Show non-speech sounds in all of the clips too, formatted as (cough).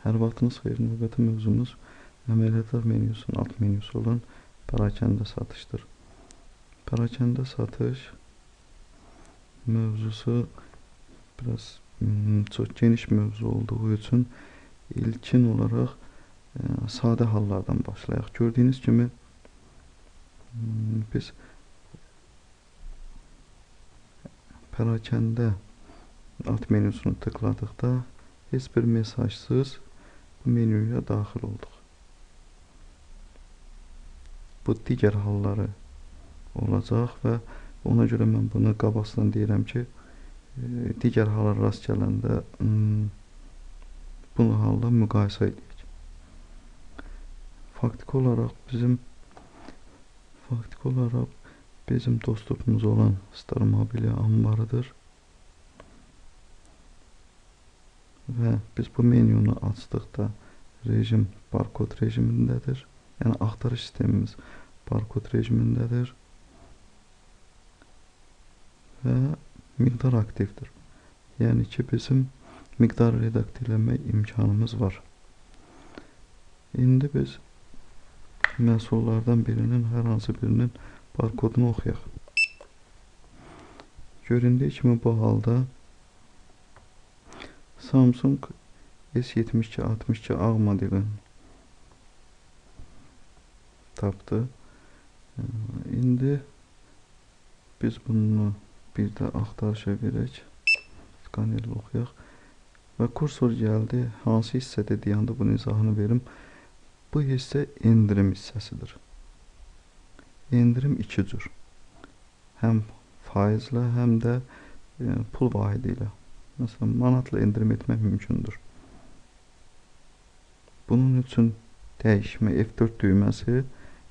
Hər vaxtınız xeyir. Növbəti mövzumuz əməliyyatlar menyusunun alt menyusu olan parakəndə satışdır. Parakəndə satış mövzusu biraz hmm, çox geniş mövzu olduğu üçün ilkin olaraq e, sadə hallardan başlayaq. Gördüyünüz kimi hmm, biz pərakəndə alt menyusunu tıkladıqda heç bir mesajsız menyuya daxil olduq. Bu digər halları olacaq və ona görə mən bunu qabaqdan deyirəm ki, e, digər hallara rast gələndə bu halla müqayisə edək. Faktiki olaraq bizim faktiki olaraq bizim dostluğumuz olan Star Mobilya anbarıdır. Və biz bu menyunu açdıqda rejim barkod rejimindədir. Yəni axtarış sistemimiz barkod rejimindədir və miqdar aktivdir. Yəni ki, bizim miqdar redaktə eləmək imkanımız var. İndi biz məhsullardan birinin, hər hansı birinin barkodunu oxuyaq. Göründüyü kimi bu halda Samsung S7262 ağ modelin tapdı. İndi biz bunu bir də axtarışa verək. Skanerlə oxuyaq. Və kursor gəldi. Hansı hissədə deyəndə bunun izahını verim. Bu hissə endirim hissəsidir. Endirim iki cür. Həm faizlə, həm də e, pul vahidi ilə. Məsələn, manatla endirim etmək mümkündür. Bunun üçün dəyişmə F4 düyməsi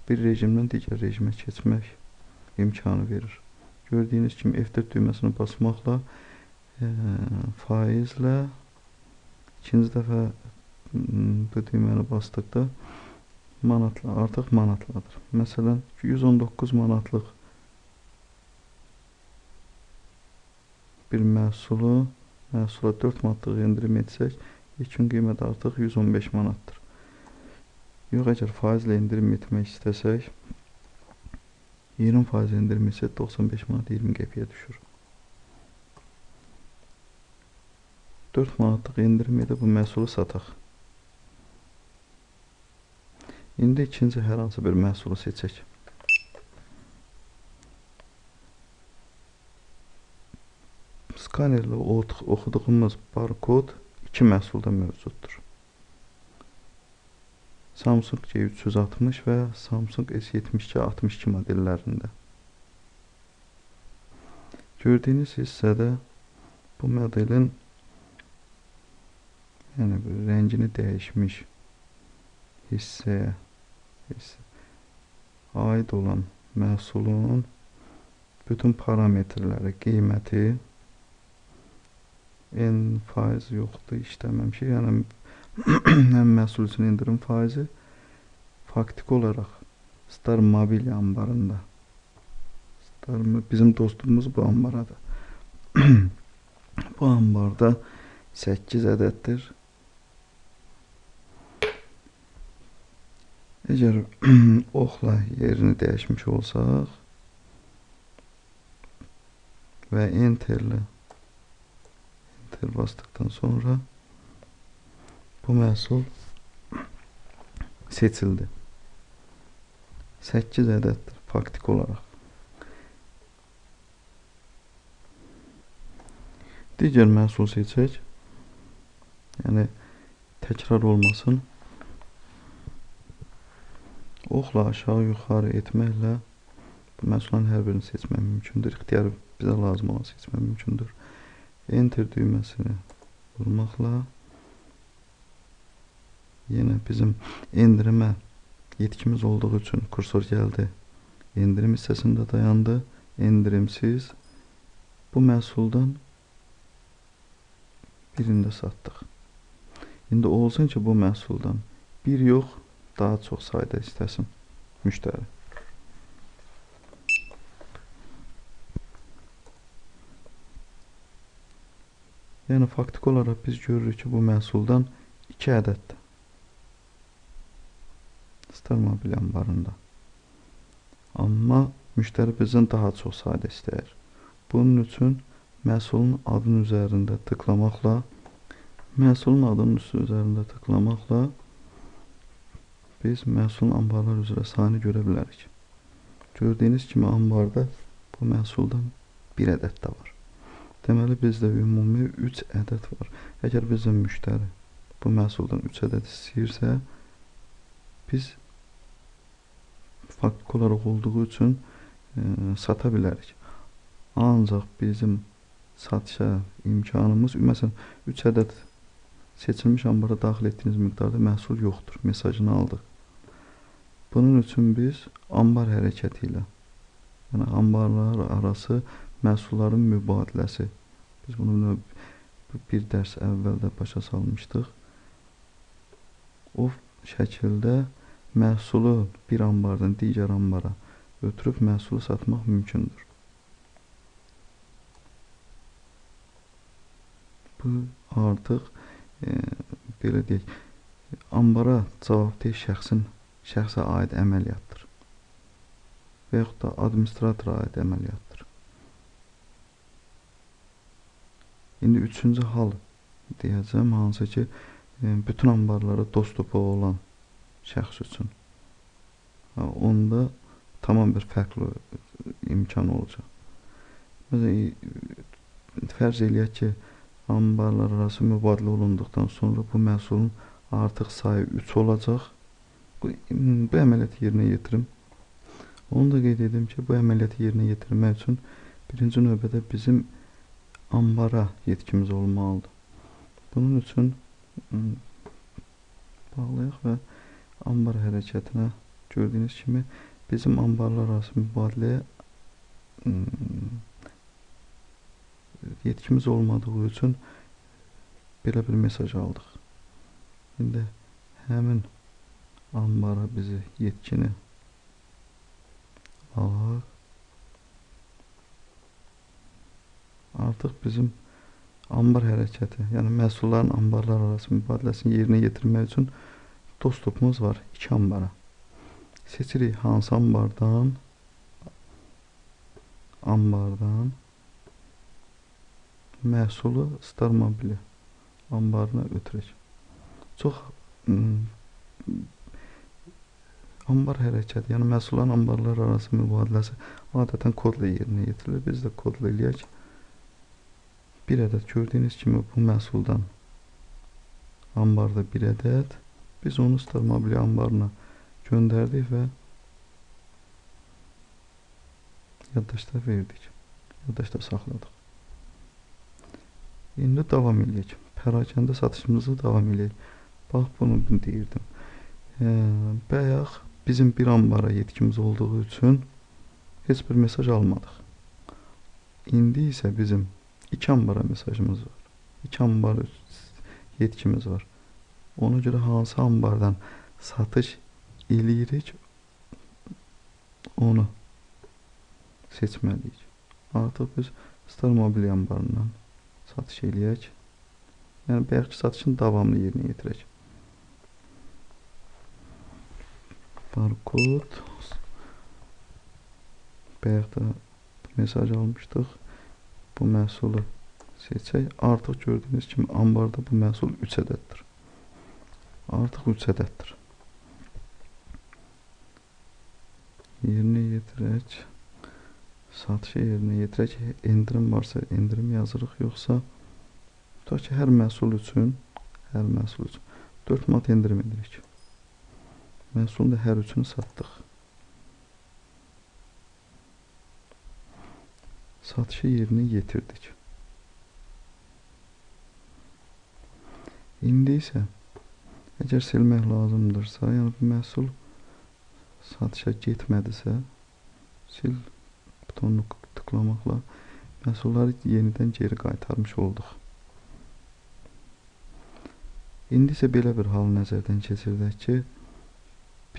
bir rejimdən digər rejimə keçmək imkanı verir. Gördüyünüz kimi F4 düyməsini basmaqla e, faizlə ikinci dəfə bu düyməni basdıqda manatla, artıq manatladır. Məsələn, 119 manatlıq bir məhsulu məhsula 4 manatlıq endirim etsək, ilkin qiymət artıq 115 manatdır. Yox, əgər faizlə endirim etmək istəsək, 20% endirim isə 95 manat 20 qəpiyə düşür. 4 manatlıq endirim edib bu məhsulu sataq. İndi ikinci hər hansı bir məhsulu seçək. Skanerlə oxuduğumuz barkod iki məhsulda mövcuddur. Samsung C360 və Samsung S7262 modellərində. Gördüyünüz hissədə bu modelin yəni rəngini dəyişmiş hissəyə hissə, aid olan məhsulun bütün parametrləri, qiyməti en faiz yoxdur, işləməmişik. Yəni (clears throat) həm məhsul üçün endirim faizi faktiki olaraq Star mobil anbarında. Star bizim dostumuz bu ambaradır. (clears throat) bu ambarda 8 ədəddir. Əgər (clears throat) oxla yerini dəyişmiş olsaq və enterlə enter bastıktan sonra bu məhsul seçildi. 8 ədəddir faktik olaraq. Digər məhsul seçək. Yəni təkrar olmasın. Oxla aşağı yuxarı etməklə bu məhsulların hər birini seçmək mümkündür. İxtiyarı bizə lazım olan seçmək mümkündür. Enter düyməsini vurmaqla yenə bizim endirimə yetkimiz olduğu üçün kursor gəldi. Endirim hissəsində dayandı. Endirimsiz bu məhsuldan birində satdıq. İndi olsun ki, bu məhsuldan bir yox, daha çox sayda istəsin müştəri. Yəni faktiki olaraq biz görürük ki, bu məhsuldan 2 ədəddir. Star mobil anbarında. Amma müştəri bizdən daha çox sayda istəyir. Bunun üçün məhsulun adının üzərində tıklamaqla məhsulun adının üzərində tıklamaqla biz məhsulun anbarlar üzrə sayını görə bilərik. Gördüyünüz kimi anbarda bu məhsuldan bir ədəd də var. Deməli bizdə ümumi 3 ədəd var. Əgər bizim müştəri bu məhsuldan 3 ədəd istəyirsə, biz fakt olaraq olduğu üçün e, sata bilərik. Ancaq bizim satışa imkanımız, məsələn, 3 ədəd seçilmiş ambara daxil etdiyiniz miqdarda məhsul yoxdur mesajını aldıq. Bunun üçün biz ambar hərəkəti ilə, yəni ambarlar arası məhsulların mübadiləsi. Biz bunu bir dərs əvvəl də başa salmışdıq. O şəkildə məhsulu bir ambardan digər ambara ötürüb məhsulu satmaq mümkündür. Bu artıq e, belə deyək, ambara cavabdeh şəxsin şəxsə aid əməliyyatdır və yaxud da administratora aid əməliyyatdır. İndi üçüncü hal deyəcəm, hansı ki, e, bütün anbarlara dostupu olan şəxs üçün. Onda tamam bir fərqli imkan olacaq. Məsələn, fərz eləyək ki, anbarlar arası mübadilə olunduqdan sonra bu məhsulun artıq sayı 3 olacaq. Bu, bu əməliyyatı yerinə yetirim. Onu da qeyd edim ki, bu əməliyyatı yerinə yetirmək üçün birinci növbədə bizim ambara yetkimiz olmalıdır. Bunun üçün bağlayaq və ambar hərəkətinə gördüyünüz kimi bizim ambarlar arası mübadiləyə yetkimiz olmadığı üçün belə bir mesaj aldıq. İndi həmin ambara bizi yetkini alaq. Artıq bizim ambar hərəkəti, yəni məhsulların ambarlar arası mübadiləsini yerinə yetirmək üçün dostluğumuz var iki ambara. Seçirik hansı ambardan ambardan məhsulu Star Mobile anbarına ötürək. Çox anbar hərəkəti, yəni məhsulların anbarlar arası mübadiləsi adətən kodla yerinə yetirilir. Biz də kodla eləyək. Bir ədəd gördüyünüz kimi bu məhsuldan anbarda bir ədəd. Biz onu Star Mobile anbarına göndərdik və yaddaşda verdik. Yaddaşda saxladıq. İndi davam eləyək. Pərakəndə satışımızı davam eləyək. Bax, bunu deyirdim. E, bayaq bizim bir ambara yetkimiz olduğu üçün heç bir mesaj almadıq. İndi isə bizim iki ambara mesajımız var. İki ambar yetkimiz var. Ona görə hansı ambardan satış eləyirik onu seçməliyik. Artıq biz Star Mobil ambarından satış eləyək. Yəni bayaqki satışın davamlı yerinə yetirək. Barkod bayaq da mesaj almışdıq. Bu məhsulu seçək. Artıq gördüyünüz kimi ambarda bu məhsul 3 ədəddir. Artıq 3 ədəddir. Yerinə yetirək satışı yerinə yetirək. Endirim varsa endirim yazırıq, yoxsa tutaq ki, hər məhsul üçün, hər məhsul üçün 4 manat endirim edirik. Məhsulun da hər üçünü satdıq. Satışı yerinə yetirdik. İndi isə əgər silmək lazımdırsa, yəni bu məhsul satışa getmədisə, sil butonunu tıklamaqla məhsulları yenidən geri qaytarmış olduq. İndi isə belə bir hal nəzərdən keçirdək ki,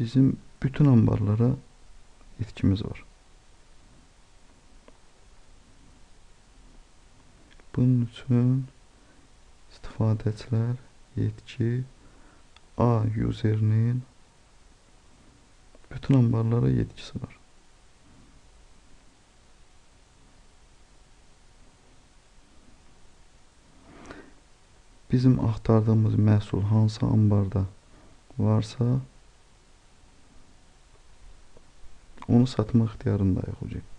bizim bütün anbarlara yetkimiz var. Bunun üçün istifadəçilər yetki A userinin bütün ambarlara yetkisi var. Bizim axtardığımız məhsul hansı ambarda varsa onu satma ixtiyarındayıq hocam.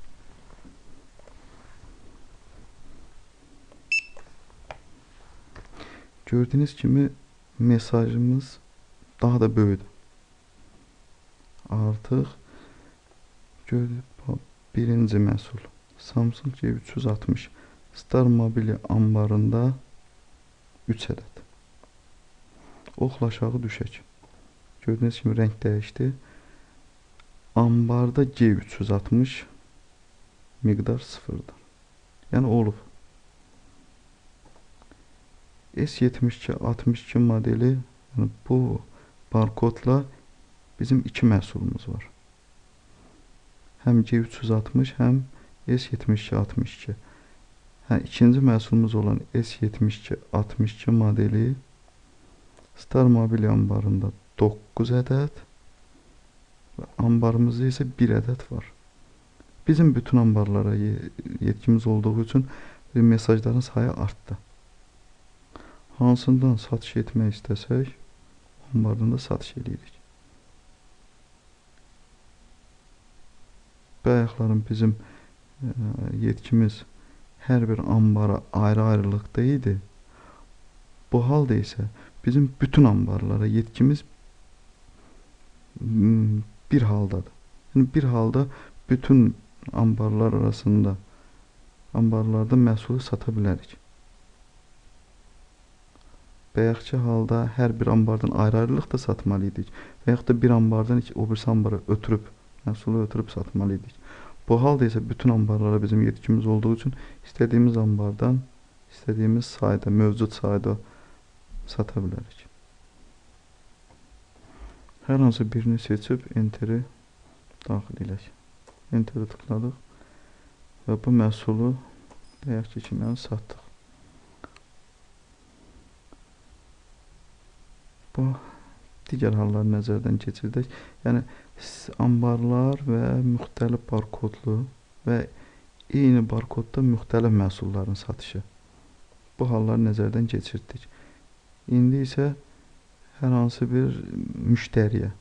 Gördüyünüz kimi mesajımız daha da böyüdü. Artıq gördük birinci məhsul Samsung G360 Star Mobile ambarında 3 ədəd. Oxla aşağı düşək. Gördüyünüz kimi rəng dəyişdi. Ambarda G360 miqdar sıfırdır. Yəni olub. S72 62 modeli yəni bu barkodla bizim iki məhsulumuz var. Həm G360, həm S72 62. Hə, ikinci məhsulumuz olan S72 62 modeli Star Mobil ambarında 9 ədəd və ambarımızda isə 1 ədəd var. Bizim bütün ambarlara yetkimiz olduğu üçün mesajların sayı artdı. Hansından satış etmək istəsək, ambardan da satış edirik. Bayaqların bizim e, yetkimiz hər bir ambara ayrı-ayrılıqda idi. Bu halda isə bizim bütün ambarlara yetkimiz bir haldadır. Yəni bir halda bütün ambarlar arasında ambarlarda məhsulu sata bilərik. Bayaqki halda hər bir ambardan ayrı-ayrılıqda satmalı idik və yaxud da bir ambardan o birisi ambara ötürüb məhsulu ötürüb satmalı idik. Bu halda isə bütün ambarlara bizim yetkimiz olduğu üçün istədiyimiz ambardan istədiyimiz sayda, mövcud sayda sata bilərik. Hər hansı birini seçib enteri daxil edək. Enteri tıkladıq və bu məhsulu deyək ki, kimi satdıq. Bu digər halları nəzərdən keçirdək. Yəni ambarlar və müxtəlif barkodlu və eyni barkodda müxtəlif məhsulların satışı. Bu halları nəzərdən keçirdik. İndi isə hər hansı bir müştəriyə,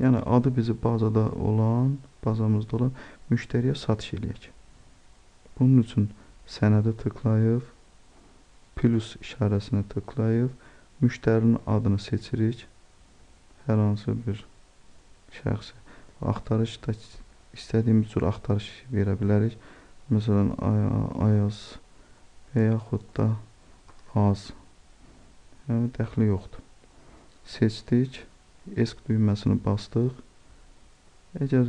yəni adı bizi bazada olan, bazamızda olan müştəriyə satış eləyək. Bunun üçün sənədə tıklayıb, plus işarəsini tıklayıb, müştərinin adını seçirik. Hər hansı bir şəxsi axtarış da istədiyimiz cür axtarış verə bilərik. Məsələn, Ayaz və yaxud da az. Yəni dəxli yoxdur. Seçdik, ESC düyməsini bastıq. Əgər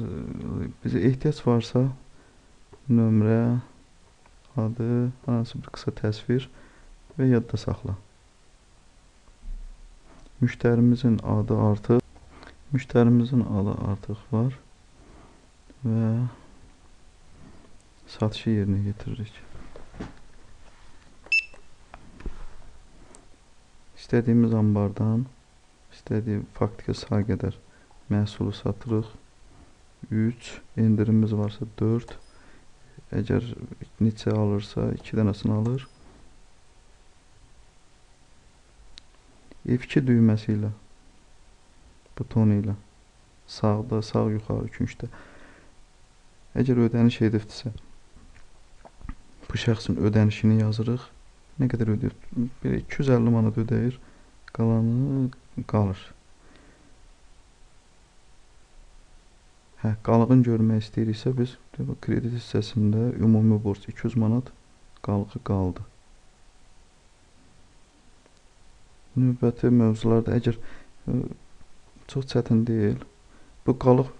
bizə ehtiyac varsa, nömrə, adı, hansı bir qısa təsvir və yadda saxla. Müştərimizin adı artıq Müştərimizin adı artıq var və satışı yerinə yetiririk. İstədiyimiz ambardan istədiyi faktiki say qədər məhsulu satırıq. 3, endirimimiz varsa 4, əgər neçə alırsa 2 dənəsini alır. F2 düyməsi ilə butonu ilə sağda, sağ yuxarı küncdə. Əgər ödəniş edibdirsə, bu şəxsin ödənişini yazırıq. Nə qədər ödəyir? Bir 250 manat ödəyir, qalanı qalır. Hə, qalığın görmək istəyiriksə biz kredit hissəsində ümumi borc 200 manat qalığı qaldı. Növbəti mövzularda əgər çox çətin deyil. Bu qalıq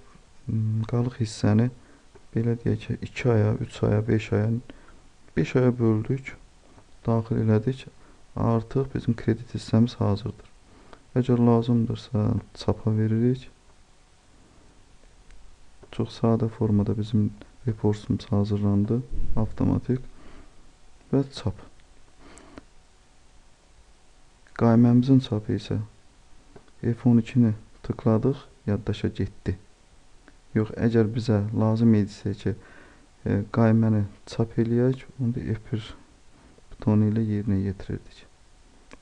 qalıq hissəni belə deyək ki, 2 aya, 3 aya, 5 aya 5 aya böldük, daxil elədik. Artıq bizim kredit hissəmiz hazırdır. Əgər lazımdırsa çapa veririk. Çox sadə formada bizim reportumuz hazırlandı, avtomatik və çap. Qayməmizin çapı isə F12-ni tıkladıq, yaddaşa getdi. Yox, əgər bizə lazım idisə ki, e, qayməni çap eləyək, onda F1 butonu ilə yerinə yetirirdik.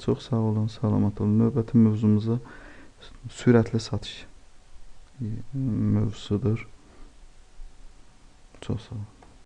Çox sağ olun, salamat olun. Növbəti mövzumuza sürətli satış mövzusudur. Çox sağ olun.